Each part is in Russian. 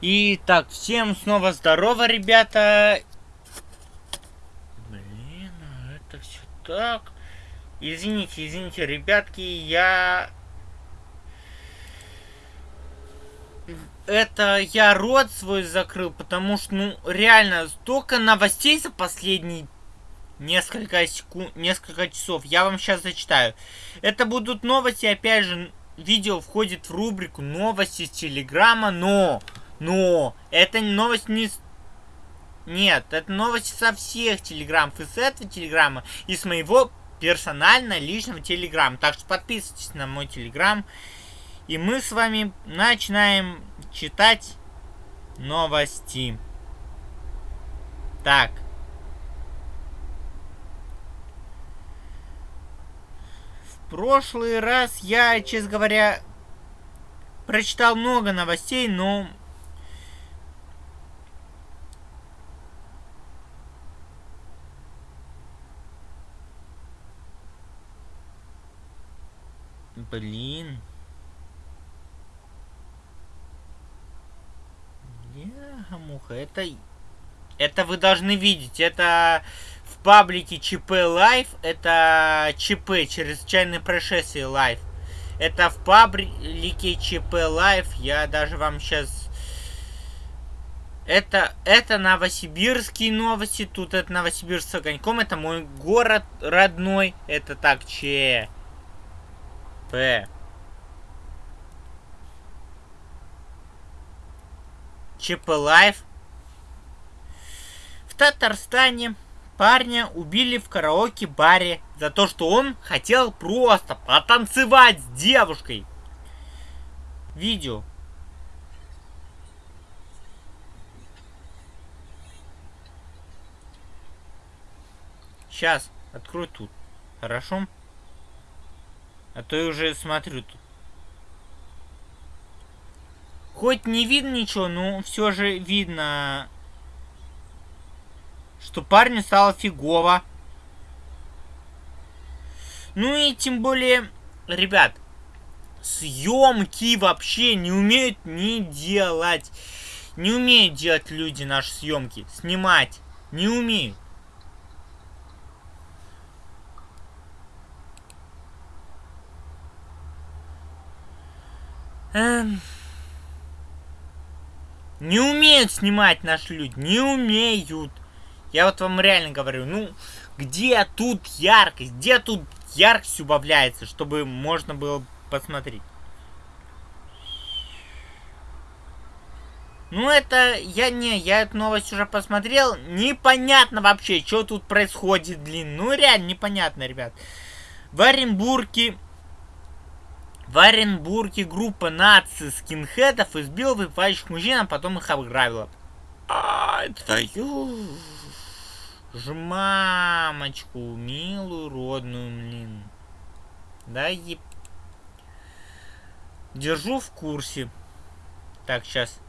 И так, всем снова здорово, ребята. Блин, а это все так. Извините, извините, ребятки, я... Это я рот свой закрыл, потому что, ну, реально, столько новостей за последние несколько секунд, несколько часов. Я вам сейчас зачитаю. Это будут новости, опять же, видео входит в рубрику новости с Телеграма, но но это новость не... Нет, это новость со всех телеграммов. И с этого телеграмма, и с моего персонально личного телеграмма. Так что подписывайтесь на мой телеграм. И мы с вами начинаем читать новости. Так. В прошлый раз я, честно говоря, прочитал много новостей, но Блин. Яха-муха, это... Это вы должны видеть, это в паблике ЧП Life, это ЧП, чрезвычайное происшествие Life. Это в паблике ЧП Life, я даже вам сейчас... Это, это новосибирские новости, тут это Новосибирск с огоньком, это мой город родной, это так, че... П. Life. В Татарстане парня убили в караоке-баре за то, что он хотел просто потанцевать с девушкой. Видео. Сейчас, открой тут. Хорошо? А то я уже смотрю тут. Хоть не видно ничего, но все же видно, что парню стало фигово. Ну и тем более, ребят, съемки вообще не умеют не делать. Не умеют делать люди наши съемки. Снимать. Не умеют. Эм... Не умеют снимать наши люди, не умеют. Я вот вам реально говорю, ну, где тут яркость, где тут яркость убавляется, чтобы можно было посмотреть. Ну, это, я не, я эту новость уже посмотрел. Непонятно вообще, что тут происходит, блин. Ну, реально непонятно, ребят. В Оренбурге в Оренбурге группа наци скинхедов избила выпивающих мужчин, а потом их обграбила. А, твою ж мамочку, милую родную, блин. Да, еб... Держу в курсе. Так, сейчас.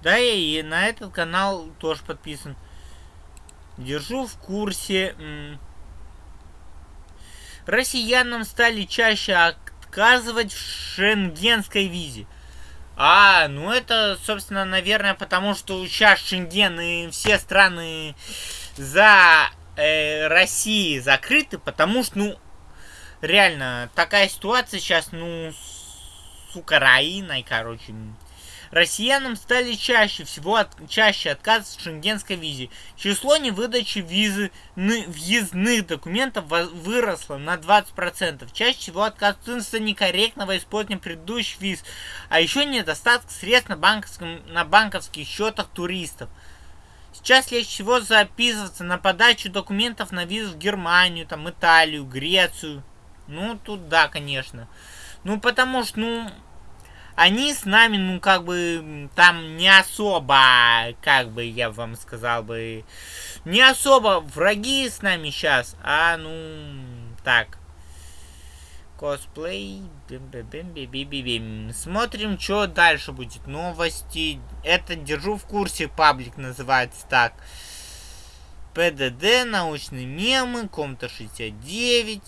Да, и на этот канал тоже подписан. Держу в курсе. Россиянам стали чаще отказывать в шенгенской визе. А, ну это, собственно, наверное, потому что сейчас Шенген и все страны за э, Россией закрыты, потому что, ну, реально, такая ситуация сейчас, ну, с Украиной, короче, россиянам стали чаще всего от, чаще отказывать в шенгенской визе. Число невыдачи визы въездных документов выросло на 20%. Чаще всего отказываются некорректного использования предыдущих виз, а еще недостаток средств на, банковском, на банковских счетах туристов. Сейчас легче всего записываться на подачу документов на визу в Германию, там, Италию, Грецию. Ну, тут да, конечно. Ну, потому что, ну, они с нами, ну, как бы, там не особо, как бы я вам сказал бы, не особо враги с нами сейчас, а, ну, так. Косплей. Смотрим, что дальше будет. Новости. Это держу в курсе. Паблик называется так. ПДД, научные мемы, Комната 69.